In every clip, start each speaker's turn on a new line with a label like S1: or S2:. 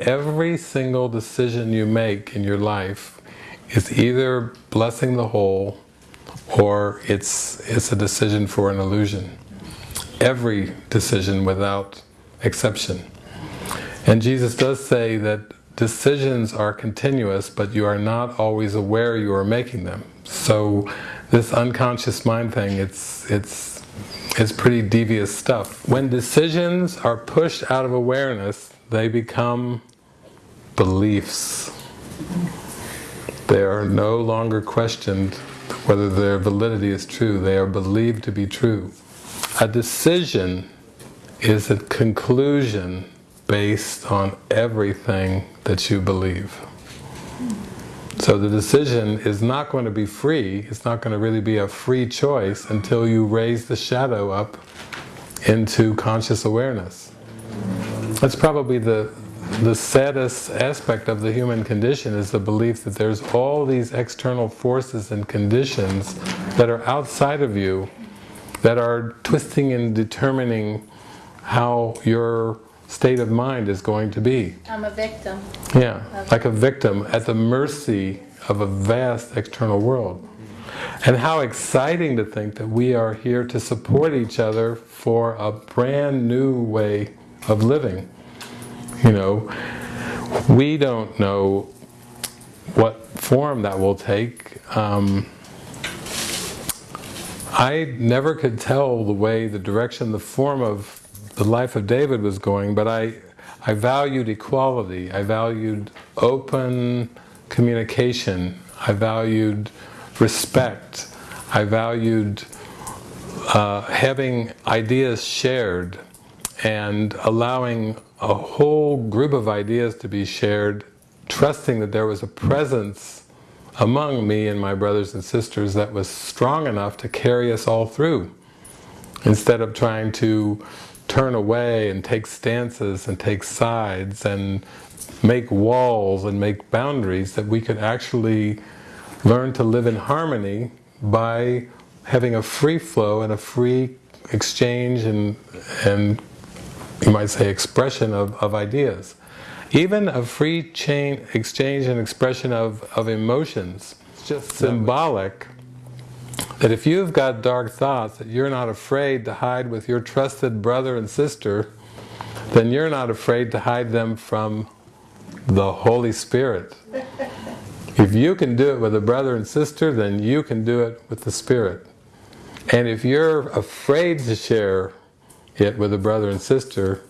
S1: Every single decision you make in your life is either blessing the whole or it's, it's a decision for an illusion. Every decision without exception. And Jesus does say that decisions are continuous, but you are not always aware you are making them. So this unconscious mind thing, it's, it's, it's pretty devious stuff. When decisions are pushed out of awareness, they become beliefs. They are no longer questioned whether their validity is true. They are believed to be true. A decision is a conclusion based on everything that you believe. So the decision is not going to be free, it's not going to really be a free choice until you raise the shadow up into conscious awareness. That's probably the, the saddest aspect of the human condition is the belief that there's all these external forces and conditions that are outside of you that are twisting and determining how your state of mind is going to be.
S2: I'm a victim.
S1: Yeah, like a victim at the mercy of a vast external world. And how exciting to think that we are here to support each other for a brand new way of living. You know, we don't know what form that will take. Um, I never could tell the way, the direction, the form of the life of David was going, but I, I valued equality, I valued open communication, I valued respect, I valued uh, having ideas shared and allowing a whole group of ideas to be shared, trusting that there was a presence among me and my brothers and sisters that was strong enough to carry us all through instead of trying to turn away and take stances and take sides and make walls and make boundaries that we could actually learn to live in harmony by having a free flow and a free exchange and, and you might say expression of, of ideas. Even a free chain exchange and expression of, of emotions. It's just symbolic that if you've got dark thoughts, that you're not afraid to hide with your trusted brother and sister, then you're not afraid to hide them from the Holy Spirit. If you can do it with a brother and sister, then you can do it with the Spirit. And if you're afraid to share it with a brother and sister,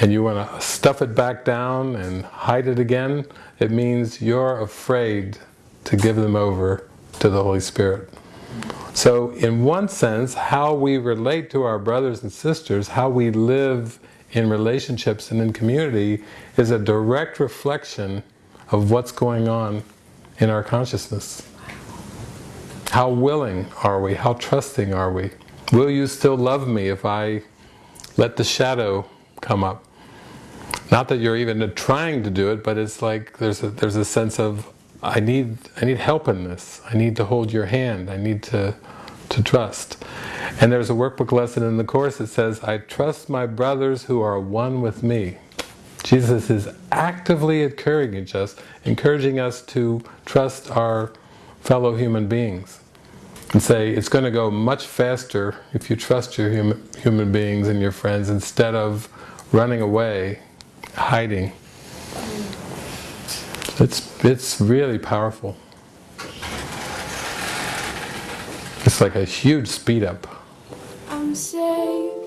S1: and you want to stuff it back down and hide it again, it means you're afraid to give them over to the Holy Spirit. So in one sense, how we relate to our brothers and sisters, how we live in relationships and in community is a direct reflection of what's going on in our consciousness. How willing are we? How trusting are we? Will you still love me if I let the shadow come up? Not that you're even trying to do it, but it's like there's a, there's a sense of I need, I need help in this. I need to hold your hand. I need to, to trust. And there's a workbook lesson in the Course that says, I trust my brothers who are one with me. Jesus is actively encouraging us, encouraging us to trust our fellow human beings. And say, it's going to go much faster if you trust your human, human beings and your friends instead of running away, hiding. It's, it's really powerful. It's like a huge speed up.
S3: I'm safe